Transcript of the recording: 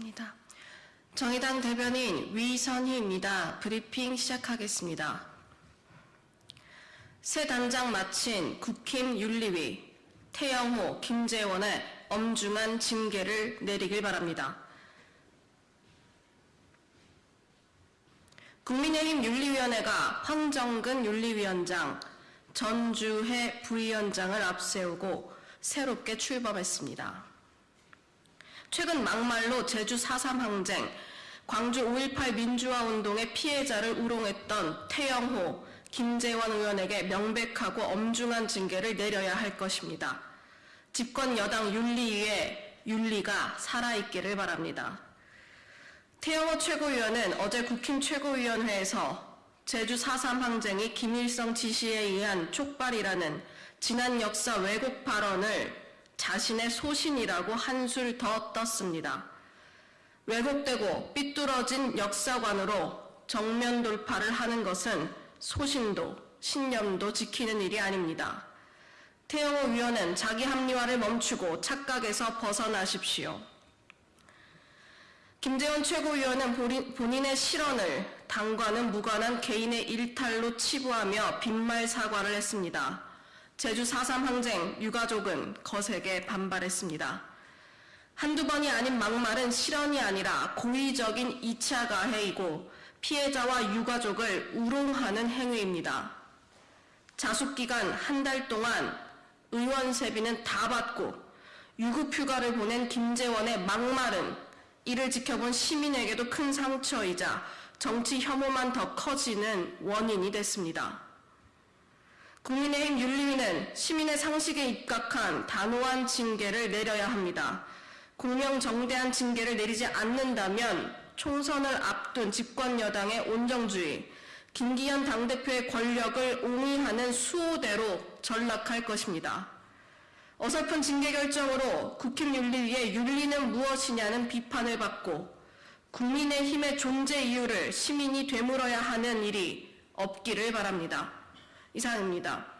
있습니다. 정의당 대변인 위선희입니다. 브리핑 시작하겠습니다. 새 단장 마친 국힘 윤리위 태영호, 김재원의 엄중한 징계를 내리길 바랍니다. 국민의힘 윤리위원회가 황정근 윤리위원장, 전주혜 부위원장을 앞세우고 새롭게 출범했습니다. 최근 막말로 제주 4.3 항쟁, 광주 5.18 민주화 운동의 피해자를 우롱했던 태영호, 김재원 의원에게 명백하고 엄중한 징계를 내려야 할 것입니다. 집권 여당 윤리위의 윤리가 살아있기를 바랍니다. 태영호 최고위원은 어제 국힘 최고위원회에서 제주 4.3 항쟁이 김일성 지시에 의한 촉발이라는 지난 역사 왜곡 발언을 자신의 소신이라고 한술 더 떴습니다. 왜곡되고 삐뚤어진 역사관으로 정면 돌파를 하는 것은 소신도 신념도 지키는 일이 아닙니다. 태영호 위원은 자기 합리화를 멈추고 착각에서 벗어나십시오. 김재원 최고위원은 본인- 본인의 실언을 당과는 무관한 개인의 일탈로 치부하며 빈말 사과를 했습니다. 제주 4.3 항쟁 유가족은 거세게 반발했습니다. 한두 번이 아닌 막말은 실언이 아니라 고의적인 2차 가해이고 피해자와 유가족을 우롱하는 행위입니다. 자숙기간 한 달 동안 의원 세비는 다 받고 유급휴가를 보낸 김재원의 막말은 이를 지켜본 시민에게도 큰 상처이자 정치 혐오만 더 커지는 원인이 됐습니다. 국민의힘 윤리위는 시민의 상식에 입각한 단호한 징계를 내려야 합니다. 공명정대한 징계를 내리지 않는다면 총선을 앞둔 집권 여당의 온정주의, 김기현 당대표의 권력을 옹이하는 수호대로 전락할 것입니다. 어설픈 징계 결정으로 국힘윤리위의 윤리는 무엇이냐는 비판을 받고 국민의힘의 존재 이유를 시민이 되물어야 하는 일이 없기를 바랍니다. 이상입니다.